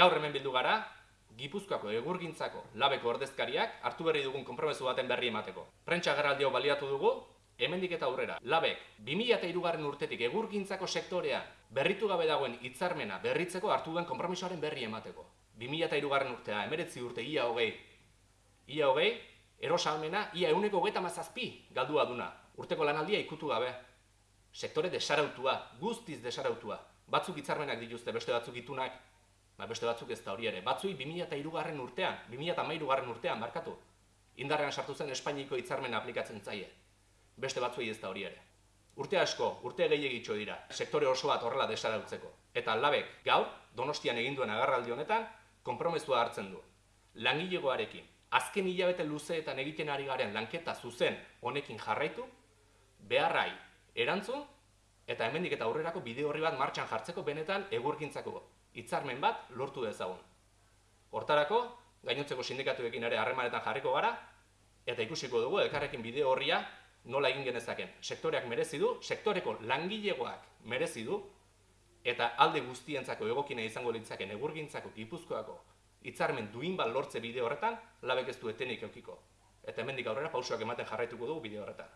Gaur hemen bildu gara, Gipuzkoako egurgintzako labeko ordezkariak hartu berri dugun konpromesu baten berri emateko. Prentsa agerraldi hau baliatu dugu, hemendik eta aurrera. Labek 2003 garren urtetik egurgintzako sektorea berritu gabe dagoen hitzarmena berritzeko hartu duen konpromisoaren berri emateko. 2003 garren urtea, emeretzi urte ia hogei. Ia hogei, erosalmena ia euneko hogeita mazazpi galdua duna. Urteko lanaldia ikutu gabe. Sektore desarautua, guztiz desarautua. Batzuk hitzarmenak dituzte, beste batzuk itunak, ba beste batzuk ez da hori ere. Batzui 2003 garren urtean, 2013 garren urtean markatu. Indarrean sartu zen Espainiko hitzarmena aplikatzen zaie. Beste batzuei ez da hori ere. Urte asko, urte gehiagitxo dira, sektore oso bat horrela desarautzeko. Eta labek gaur, donostian egin duen agarraldi honetan, konpromesua hartzen du. Langilegoarekin, azken hilabete luzeetan egiten ari garen lanketa zuzen honekin jarraitu, beharrai erantzun, eta hemendik eta aurrerako bide horri bat martxan jartzeko benetan egurkintzako hitzarmen bat lortu dezagun. Hortarako, gainontzeko sindikatuekin ere harremanetan jarriko gara, eta ikusiko dugu elkarrekin bide horria nola egin genezaken. Sektoreak merezi du, sektoreko langilegoak merezi du, eta alde guztientzako egokina izango litzaken egurgintzako gipuzkoako hitzarmen duin bat lortze bide horretan, labek ez du etenik eukiko. Eta hemendik aurrera pausoak ematen jarraituko dugu bide horretan.